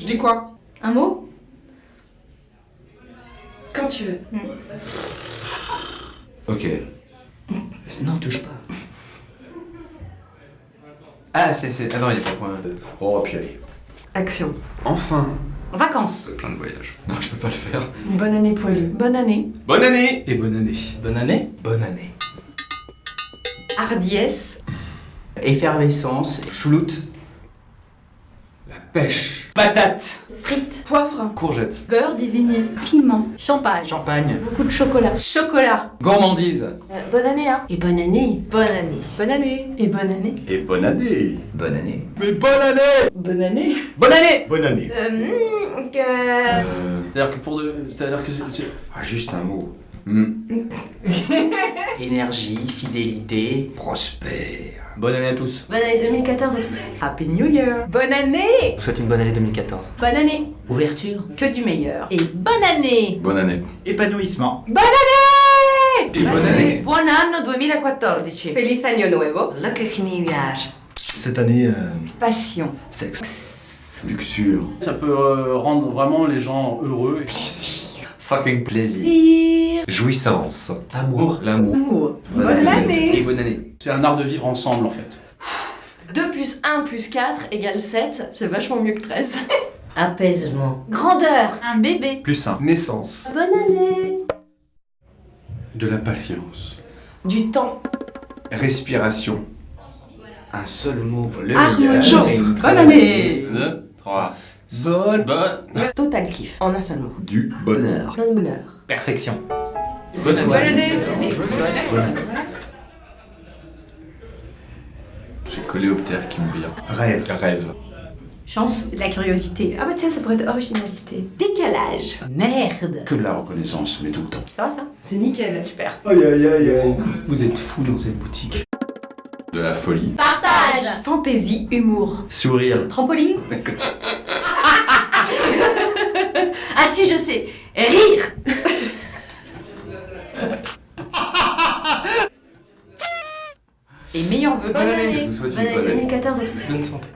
Je dis quoi? Un mot? Quand tu veux. Ok. Non, touche pas. Ah, c'est. c'est- Ah non, il n'y a pas de point. Oh, puis allez. Action. Enfin Vacances. Plein de voyages. Non, je peux pas le faire. Bonne année poilu. Bonne année. Bonne année Et bonne année. Bonne année Bonne année. Hardiesse. Effervescence. Chouloute. La pêche. Patate. Frites. Poivre. Courgette. Beurre désigné. Piment. Champagne. Champagne. Beaucoup de chocolat. Chocolat. Gourmandise. Euh, bonne année, hein Et bonne année. Bonne année. Bonne année. Et bonne année. Et bonne année Bonne année. Mais bonne année Bonne année. Bonne année Bonne année Euh, hmm, que- Euh. C'est-à-dire que pour de... C'est-à-dire que c'est... Ah, juste un mot. Hmm. Énergie, fidélité. Prospère. Bonne année à tous. Bonne année 2014 à tous. Happy New Year. Bonne année. Je vous souhaite une bonne année 2014. Bonne année. Ouverture. Que du meilleur. Et bonne année. Bonne année. Épanouissement. Et bonne année Buon anno 2014. Feliz año nuevo. Lucky New Year. Cette année, euh, Passion. sexe. Luxure. Ça peut euh, rendre vraiment les gens heureux. Fucking plaisir. Jouissance. Amour. L'amour. Amour. Bonne Bonne année. Et bonne année. C'est un art de vivre ensemble en fait. 2 plus 1 plus 4 égale 7. C'est vachement mieux que 13. Apaisement. Grandeur. Un bébé. Plus un. Naissance. Bonne année. De la patience. Du temps. Respiration. Un seul mot pour le meilleur. très Bonne année. Deux, trois. Bonne. Bonne. Total kiff. En un seul mot. Du bonheur. Plein de bonheur. Perfection. Bonne Bonne année. J'ai coléoptère qui me vient. Rêve. Rêve. Chance. De la curiosité. Ah bah tiens, ça pourrait être originalité. Décalage. Merde. Que de la reconnaissance, mais tout le temps. Ça va ça? C'est nickel. Super. Aïe aïe aïe aïe. Vous êtes fous dans cette boutique. De la folie. Partage. Fantaisie. Humour. Sourire. Trampoline. ah si, je sais. Rire. Et meilleurs vœux. Bonne année. Je vous souhaite une Bonne année année. 2014 à tous. Bonne santé.